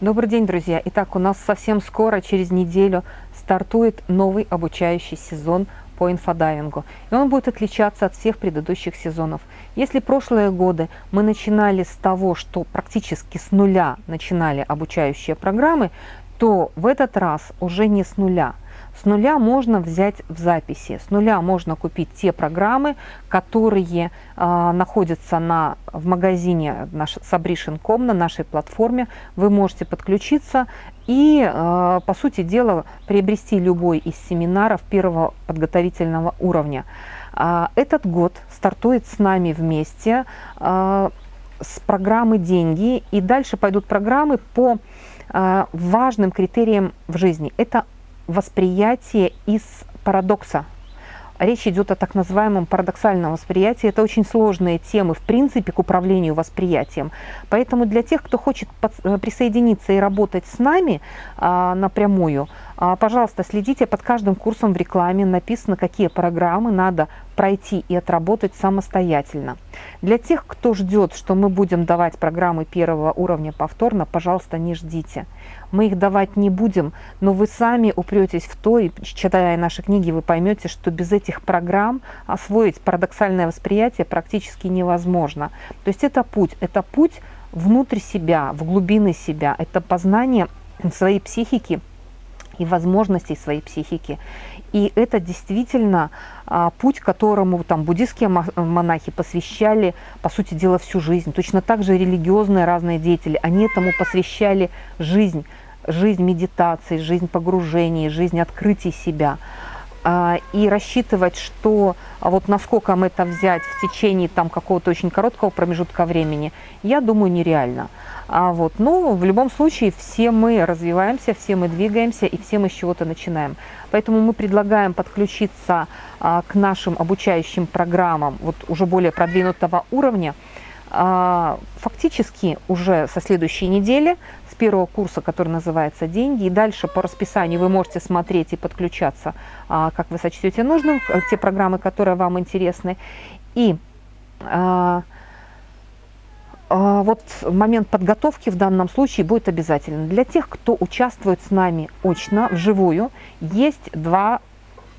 Добрый день, друзья! Итак, у нас совсем скоро, через неделю, стартует новый обучающий сезон по инфодайвингу. И он будет отличаться от всех предыдущих сезонов. Если прошлые годы мы начинали с того, что практически с нуля начинали обучающие программы, то в этот раз уже не с нуля – с нуля можно взять в записи, с нуля можно купить те программы, которые э, находятся на, в магазине наш, Sabrition.com, на нашей платформе. Вы можете подключиться и, э, по сути дела, приобрести любой из семинаров первого подготовительного уровня. Э, этот год стартует с нами вместе э, с программы «Деньги», и дальше пойдут программы по важным критериям в жизни. Это восприятие из парадокса. Речь идет о так называемом парадоксальном восприятии. Это очень сложные темы, в принципе, к управлению восприятием. Поэтому для тех, кто хочет э, присоединиться и работать с нами а, напрямую, пожалуйста, следите, под каждым курсом в рекламе написано, какие программы надо пройти и отработать самостоятельно. Для тех, кто ждет, что мы будем давать программы первого уровня повторно, пожалуйста, не ждите. Мы их давать не будем, но вы сами упретесь в то, и читая наши книги, вы поймете, что без этих программ освоить парадоксальное восприятие практически невозможно. То есть это путь, это путь внутрь себя, в глубины себя, это познание своей психики, и возможностей своей психики. И это действительно а, путь, которому там буддийские монахи посвящали, по сути дела, всю жизнь. Точно так же религиозные разные деятели, они этому посвящали жизнь, жизнь медитации, жизнь погружений, жизнь открытия себя. А, и рассчитывать, что а вот насколько мы это взять в течение там какого-то очень короткого промежутка времени, я думаю, нереально. А вот, ну, в любом случае, все мы развиваемся, все мы двигаемся и все мы с чего-то начинаем. Поэтому мы предлагаем подключиться а, к нашим обучающим программам вот уже более продвинутого уровня, фактически уже со следующей недели, с первого курса, который называется «Деньги», и дальше по расписанию вы можете смотреть и подключаться, а, как вы сочтете нужным, те программы, которые вам интересны. И а, вот момент подготовки в данном случае будет обязательно. Для тех, кто участвует с нами очно, вживую, есть два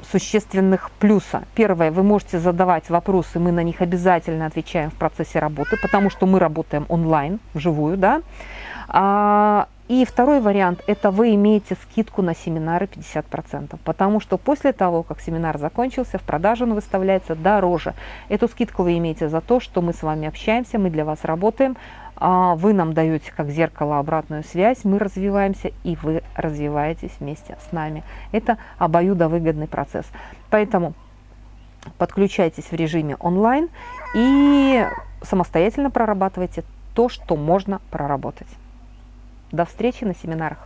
существенных плюса. Первое, вы можете задавать вопросы, мы на них обязательно отвечаем в процессе работы, потому что мы работаем онлайн, вживую, да. А, и второй вариант, это вы имеете скидку на семинары 50%, потому что после того, как семинар закончился, в продажу он выставляется дороже. Эту скидку вы имеете за то, что мы с вами общаемся, мы для вас работаем, вы нам даете как зеркало обратную связь, мы развиваемся, и вы развиваетесь вместе с нами. Это обоюдовыгодный процесс. Поэтому подключайтесь в режиме онлайн и самостоятельно прорабатывайте то, что можно проработать. До встречи на семинарах.